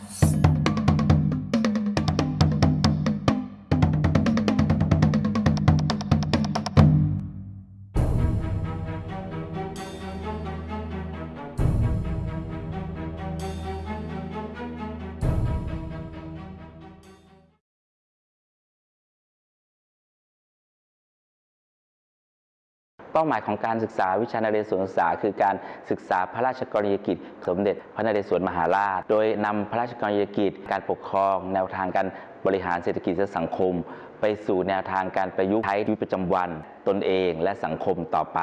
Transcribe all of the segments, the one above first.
Thank you. ป้าหมายของการศึกษาวิชานเรศวรศึกษา คือการศึกษาพระราชกรณียกิจ สมเด็จพระนเรศวรมหาราช โดยนำพระราชกรณียกิจ การปกครอง แนวทางการบริหารเศรษฐกิจและสังคม ไปสู่แนวทางการประยุกต์ใช้ชีวิตประจำวันตนเองและสังคมต่อไป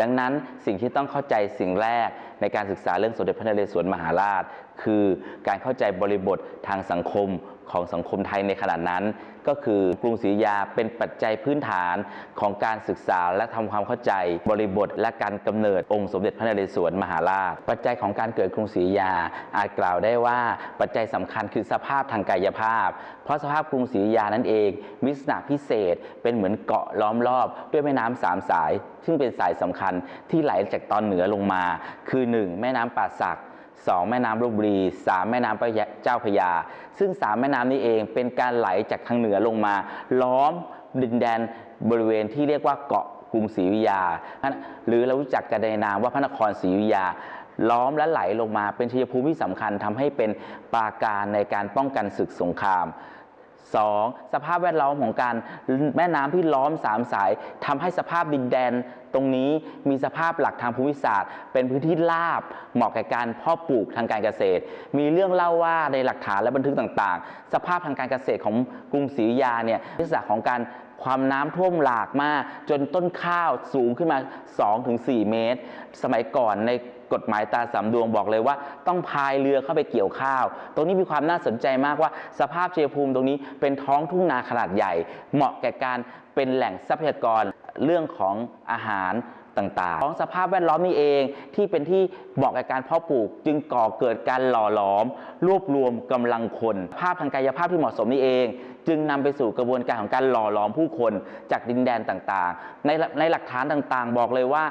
ดังนั้นสิ่งที่ต้องเข้าใจสิ่งแรกในการศึกษาเรื่องสมเด็จพระนเรศวรมหาราช คือการเข้าใจบริบททางสังคม ของสังคมไทยในขณะนั้น ก็คือกรุงศรีอยาเป็นปัจจัยพื้นฐานของการศึกษาและทำความเข้าใจ บริบทและการกำเนิดองค์สมเด็จพระนเรศวรมหาราช ปัจจัยของการเกิดกรุงศรีอยา อาจกล่าวได้ว่าปัจจัยสำคัญคือสภาพทางกายภาพ เพราะสภาพกรุงศรีอยุธยานั่นเองมีลักษณะพิเศษเป็นเหมือนเกาะล้อมรอบ ด้วยแม่น้ำสามสาย ซึ่งเป็นสายสำคัญที่ไหลจากตอนเหนือลงมา คือ 1 แม่น้ำป่าสัก 2 แม่น้ำลบบุรี 3 แม่น้ำเจ้าพยา ซึ่ง 3 แม่น้ำนี้เองเป็นการไหลจากทางเหนือลงมา ล้อมดินแดนบริเวณที่เรียกว่าเกาะกรุงศรีวิยา หรือเรารู้จักกันในนามว่าพระนครศรีวิยา ล้อมและไหลลงมาเป็นชัยภูมิที่สำคัญทำให้เป็นปราการในการป้องกันศึกสงคราม 2. สภาพแวดล้อมของการแม่น้ำที่ล้อมสามสายทำให้สภาพดินแดนตรงนี้มีสภาพหลักทางภูมิศาสตร์ เป็นพื้นที่ราบเหมาะแก่การเพาะปลูกทางการเกษตร มีเรื่องเล่าว่าในหลักฐานและบันทึกต่างๆ สภาพทางการเกษตรของกรุงศรีอยุธยาเนี่ยลักษณะของการ ความน้ำท่วมหลากมาก จนต้นข้าวสูงขึ้นมา 2-4 เมตร สมัยก่อนในกฎหมายตาสามดวงบอกเลยว่า ต้องพายเรือเข้าไปเกี่ยวข้าว ตรงนี้มีความน่าสนใจมากว่า สภาพเชียภูมิตรงนี้เป็นท้องทุ่งนาขนาดใหญ่ เหมาะแก่การเป็นแหล่งทรัพยากรเรื่องของอาหาร ต่างๆ ของสภาพแวดล้อมนี่เองที่เป็นที่เหมาะกับการเพาะปลูก จึงก่อเกิดการหล่อหลอม รวบรวมกำลังคน ภาพทางกายภาพที่เหมาะสมนี่เอง จึงนำไปสู่กระบวนการของการหล่อหลอมผู้คนจากดินแดนต่างๆ ในในหลักฐานต่างๆ บอกเลยว่า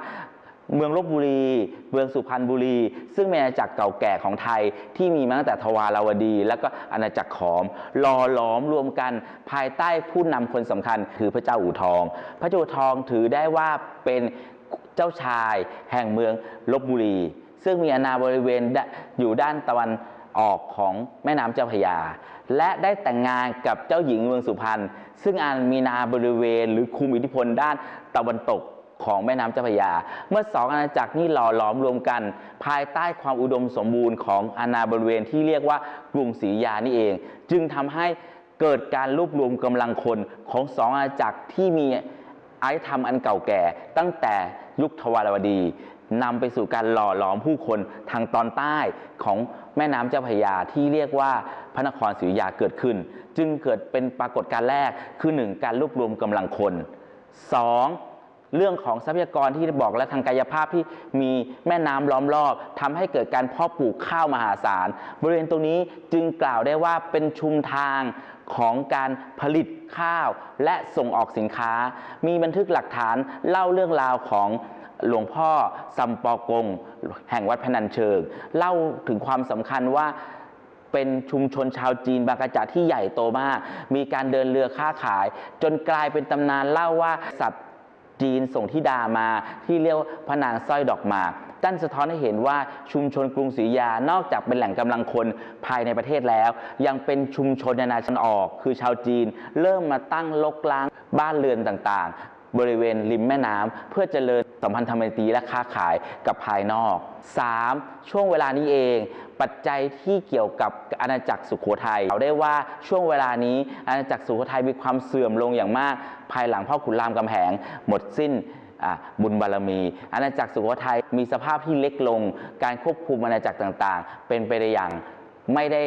เมืองลบบุรี เมืองสุพรรณบุรี ซึ่งเป็นอาณาจักรเก่าแก่ของไทยที่มีมาตั้งแต่ทวาราวดี และก็อาณาจักรขอมหล่อหลอมรวมกันภายใต้ผู้นำคนสำคัญคือพระเจ้าอู่ทอง พระเจ้าอู่ทองถือได้ว่าเป็น เจ้าชาย แห่งเมืองลบบุรี ซึ่งมีอาณาบริเวณอยู่ด้านตะวันออกของแม่น้ำเจ้าพระยา และได้แต่งงานกับเจ้าหญิงเมืองสุพรรณซึ่งอาจมีนาบริเวณ หรือคุมอิทธิพลด้านตะวันตกของแม่น้ำเจ้าพระยา เมื่อสองอาณาจักรนี้หล่อหลอมรวมกัน ภายใต้ความอุดมสมบูรณ์ของอาณาบริเวณที่เรียกว่ากรุงศรียานี่เอง จึงทำให้เกิดการรวบรวมกำลังคนของสองอาณาจักรที่มี อารยธรรมอันเก่าแก่ ตั้งแต่ยุคทวารวดีนำไปสู่การหล่อหลอมผู้คนทางตอนใต้ของแม่น้ำเจ้าพระยาที่เรียกว่าพระนครศรีอยุธยาเกิดขึ้น จึงเกิดเป็นปรากฏการณ์แรกคือ 1 การรวบรวมกำลังคน 2. เรื่องของทรัพยากรที่บอกและทางกายภาพที่มีแม่น้ำล้อมรอบทำให้เกิดการเพาะปลูกข้าวมหาศาล บริเวณตรงนี้จึงกล่าวได้ว่าเป็นชุมทางของการผลิตข้าวและส่งออกสินค้า มีบันทึกหลักฐานเล่าเรื่องราวของหลวงพ่อซัมปอกง แห่งวัดพนัญเชิง เล่าถึงความสำคัญว่าเป็นชุมชนชาวจีนบางกระจาที่ใหญ่โตมาก มีการเดินเรือค้าขาย จนกลายเป็นตำนานเล่าว่าสัตว์ จีนส่งทิดามาที่เรียกพระนางสร้อยดอกหมากตั้นสะท้อนให้เห็นว่าชุมชนกรุงศรียานอกจากเป็นแหล่งกำลังคนภายในประเทศแล้ว ยังเป็นชุมชนนานาชาติออก คือชาวจีน เริ่มมาตั้งลกล้างบ้านเรือนต่าง บริเวณริมแม่น้ำเพื่อเจริญสัมพันธไมตรีและค้าขายกับภายนอก 3. ช่วงเวลานี้เอง ปัจจัยที่เกี่ยวกับอาณาจักรสุขโขทัยเราได้ว่าช่วงเวลานี้อาณาจักรสุโขทัยมีความเสื่อมลงอย่างมาก ภายหลังพ่อขุนรามกำแหง หมดสิ้นบุญบารมี อาณาจักรสุโขทัยมีสภาพที่เล็กลง การควบคุมอาณาจักรต่างๆ เป็นไปได้อย่างไม่ได้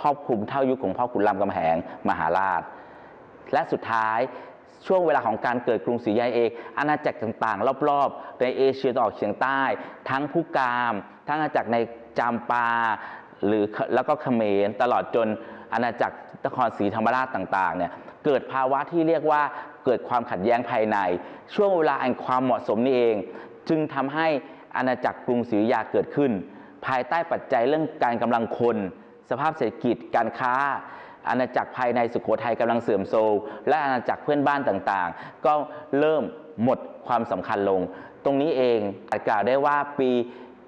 ครอบคลุมเท่ายุคของพ่อขุนรามกำแหงมหาราช และสุดท้าย ช่วงเวลาของการเกิดกรุงศรีอยุธยาเองอาณาจักรต่างๆ รอบๆ ในเอเชียตะวันออกเฉียงใต้ ทั้งผู้กาม ทั้งอาณาจักรในจามปา หรือแล้วก็เขมรตลอดจนอาณาจักรนครศรีธรรมราชต่างๆเนี่ยเกิดภาวะที่เรียกว่าเกิดความขัดแย้งภายใน ช่วงเวลาอันความเหมาะสมนี่เอง จึงทำให้อาณาจักรกรุงศรีอยุธยาเกิดขึ้น ภายใต้ปัจจัยเรื่องการกำลังคน สภาพเศรษฐกิจการค้า อาณาจักรภายในสุโขทัยกำลังเสื่อมโทรมและอาณาจักรเพื่อนบ้านต่างๆ ก็เริ่มหมดความสำคัญลง ตรงนี้เองอากล่าวได้ว่าปี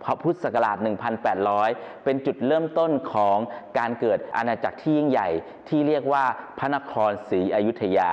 พระพุทธศักราช 1800 เป็นจุดเริ่มต้นของการเกิดอาณาจักรที่ยิ่งใหญ่ที่เรียกว่าพระนครศรีอยุธยา